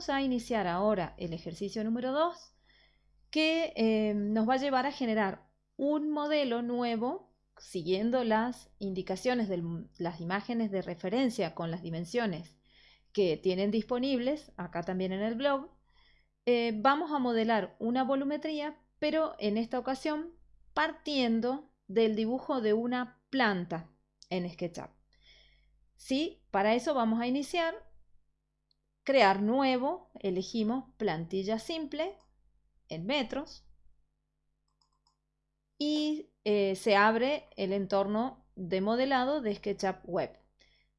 vamos a iniciar ahora el ejercicio número 2 que eh, nos va a llevar a generar un modelo nuevo siguiendo las indicaciones de las imágenes de referencia con las dimensiones que tienen disponibles, acá también en el blog, eh, vamos a modelar una volumetría, pero en esta ocasión partiendo del dibujo de una planta en SketchUp. ¿Sí? Para eso vamos a iniciar, crear nuevo, elegimos plantilla simple en metros y eh, se abre el entorno de modelado de SketchUp Web.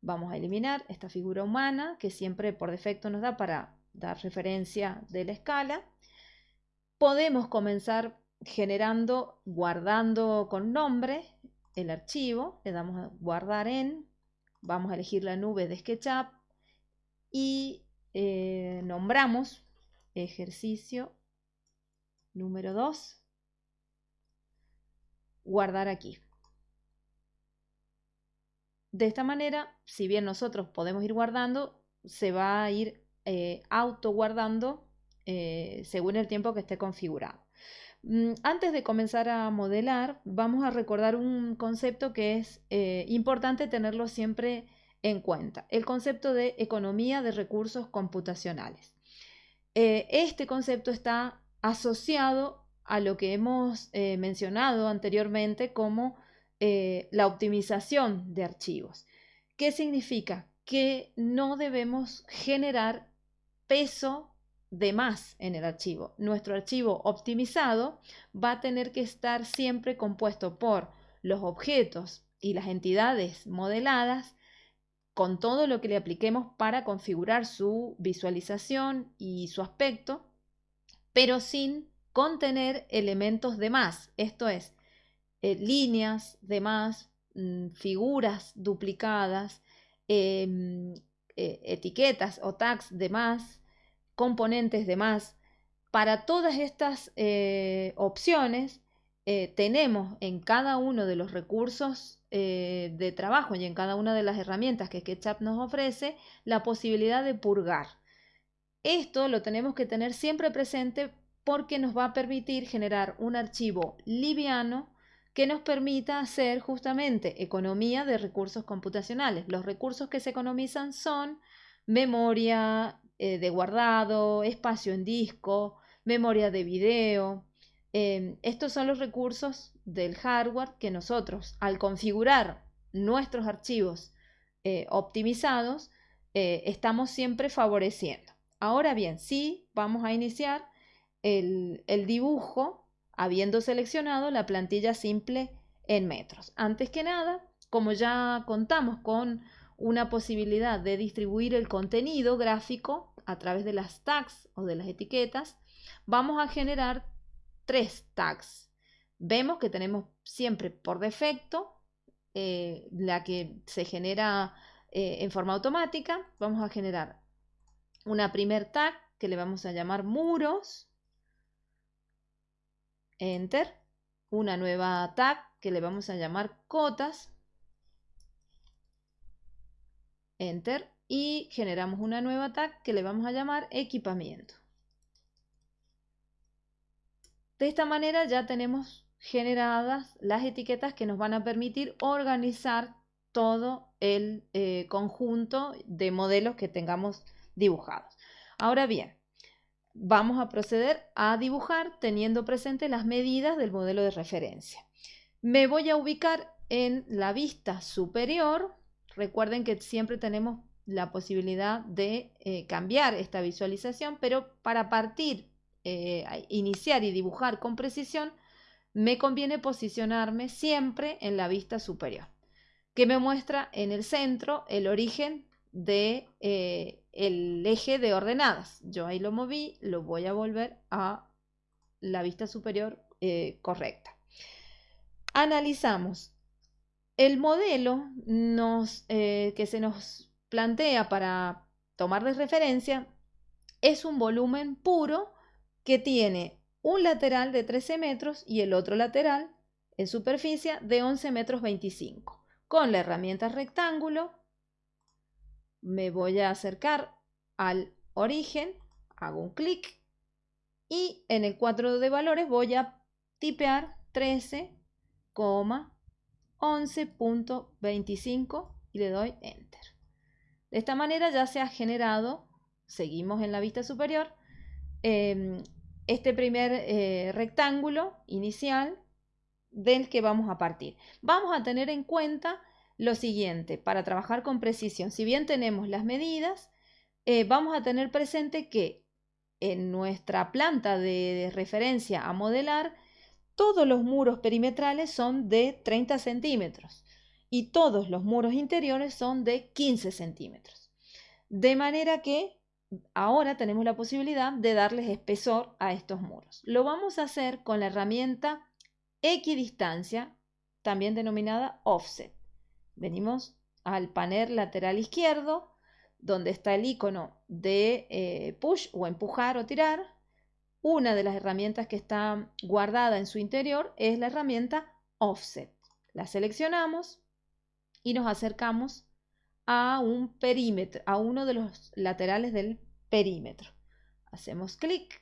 Vamos a eliminar esta figura humana que siempre por defecto nos da para dar referencia de la escala. Podemos comenzar generando, guardando con nombre el archivo. Le damos a guardar en. Vamos a elegir la nube de SketchUp y eh, nombramos ejercicio número 2. Guardar aquí. De esta manera, si bien nosotros podemos ir guardando, se va a ir eh, auto guardando eh, según el tiempo que esté configurado. Mm, antes de comenzar a modelar, vamos a recordar un concepto que es importante tenerlo siempre en cuenta, el concepto de economía de recursos computacionales. este concepto está asociado a lo que hemos mencionado anteriormente como la optimización de archivos. ¿Qué significa? Que no debemos generar peso de más en el archivo. Nuestro archivo optimizado va a tener que estar siempre compuesto por los objetos y las entidades modeladas con todo lo que le apliquemos para configurar su visualización y su aspecto, pero sin contener elementos de más, esto es, eh, líneas de más, mm, figuras duplicadas, em, eh, etiquetas o tags de más, componentes de más. Para todas estas eh, opciones eh, tenemos en cada uno de los recursos eh, de trabajo y en cada una de las herramientas que SketchUp nos ofrece la posibilidad de purgar. Esto lo tenemos que tener siempre presente porque nos va a permitir generar un archivo liviano que nos permita hacer justamente economía de recursos computacionales. Los recursos que se economizan son memoria, eh, de guardado, espacio en disco, memoria de video. Em, estos son los recursos del hardware que nosotros, al configurar nuestros archivos eh, optimizados, eh, estamos siempre favoreciendo. Ahora bien, sí vamos a iniciar el, el dibujo habiendo seleccionado la plantilla simple en metros. Antes que nada, como ya contamos con una posibilidad de distribuir el contenido gráfico a través de las tags o de las etiquetas, vamos a generar tres tags. Vemos que tenemos siempre por defecto eh, la que se genera eh, en forma automática. Vamos a generar una primer tag que le vamos a llamar muros. Enter. Una nueva tag que le vamos a llamar cotas. Enter y generamos una nueva tag que le vamos a llamar equipamiento. De esta manera ya tenemos generadas las etiquetas que nos van a permitir organizar todo el eh, conjunto de modelos que tengamos dibujados. Ahora bien, vamos a proceder a dibujar teniendo presente las medidas del modelo de referencia. Me voy a ubicar en la vista superior. Recuerden que siempre tenemos la posibilidad de eh, cambiar esta visualización, pero para partir, eh, iniciar y dibujar con precisión, me conviene posicionarme siempre en la vista superior, que me muestra en el centro el origen de eh, eje de ordenadas. Yo ahí lo moví, lo voy a volver a la vista superior correcta. Analizamos el modelo que se nos plantea para tomar de referencia es un volumen puro que tiene un lateral de 13 metros y el otro lateral en superficie de 11 metros 25. Con la herramienta rectángulo me voy a acercar al origen hago un clic y en el cuadro de valores voy a tipear 13,11.25 y le doy Enter. De esta manera ya se ha generado, seguimos en la vista superior, em, este primer eh, rectángulo inicial del que vamos a partir. Vamos a tener en cuenta lo siguiente, para trabajar con precisión, si bien tenemos las medidas, eh, vamos a tener presente que en nuestra planta de, referencia a modelar, todos los muros perimetrales son de 30 centímetros y todos los muros interiores son de 15 centímetros. De manera que ahora tenemos la posibilidad de darles espesor a estos muros. Lo vamos a hacer con la herramienta equidistancia, también denominada offset. Venimos al panel lateral izquierdo, donde está el icono de eh, push o empujar o tirar, una de las herramientas que está guardada en su interior es la herramienta offset. La seleccionamos y nos acercamos a un perímetro, a uno de los laterales del perímetro. Hacemos clic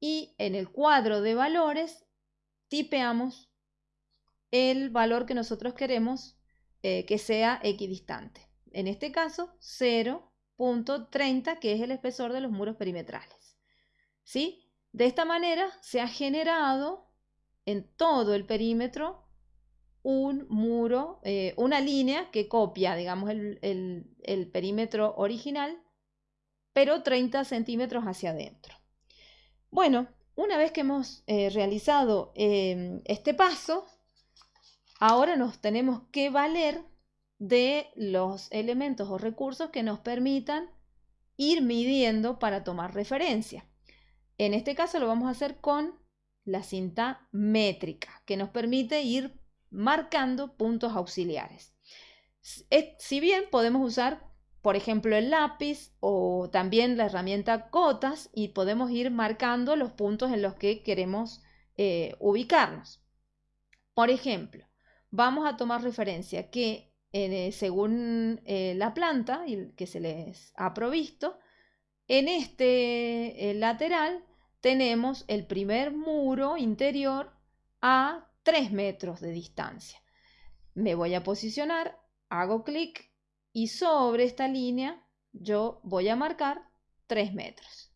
y en el cuadro de valores tipeamos el valor que nosotros queremos eh, que sea equidistante en este caso 0.30, que es el espesor de los muros perimetrales. ¿Sí? De esta manera se ha generado en todo el perímetro un muro, eh, una línea que copia, digamos, el, perímetro original, pero 30 centímetros hacia adentro. Bueno, una vez que hemos eh, realizado eh, este paso, ahora nos tenemos que valer de los elementos o recursos que nos permitan ir midiendo para tomar referencia. En este caso lo vamos a hacer con la cinta métrica, que nos permite ir marcando puntos auxiliares. Si bien podemos usar, por ejemplo, el lápiz o también la herramienta cotas y podemos ir marcando los puntos en los que queremos eh, ubicarnos. Por ejemplo, vamos a tomar referencia que eh, según eh, la planta que se les ha provisto. En este eh, lateral tenemos el primer muro interior a 3 metros de distancia. Me voy a posicionar, hago clic y sobre esta línea yo voy a marcar 3 metros.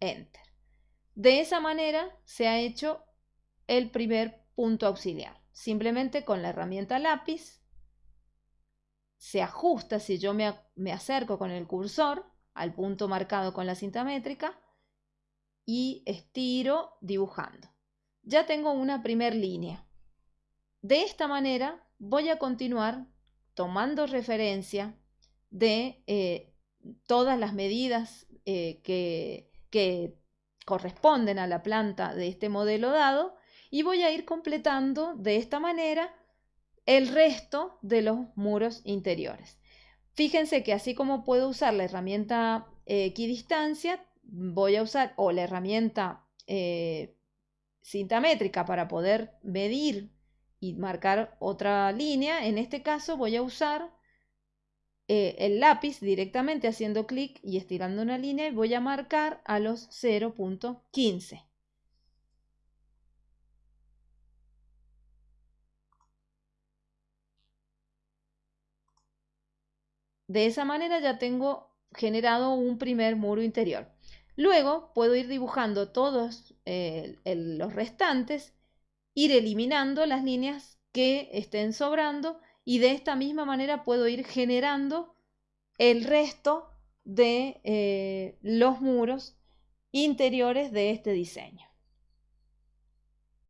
Enter. De esa manera se ha hecho el primer punto auxiliar. Simplemente con la herramienta lápiz se ajusta si yo me, acerco con el cursor al punto marcado con la cinta métrica y estiro dibujando. Ya tengo una primer línea. De esta manera voy a continuar tomando referencia de eh, todas las medidas eh, que, corresponden a la planta de este modelo dado y voy a ir completando de esta manera el resto de los muros interiores. Fíjense que así como puedo usar la herramienta equidistancia, voy a usar o la herramienta eh, cinta métrica para poder medir y marcar otra línea. En este caso voy a usar eh, el lápiz directamente haciendo clic y estirando una línea y voy a marcar a los 0.15. De esa manera ya tengo generado un primer muro interior. Luego puedo ir dibujando todos eh, los restantes, ir eliminando las líneas que estén sobrando y de esta misma manera puedo ir generando el resto de eh, los muros interiores de este diseño.